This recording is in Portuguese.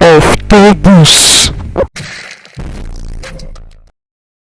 of todos.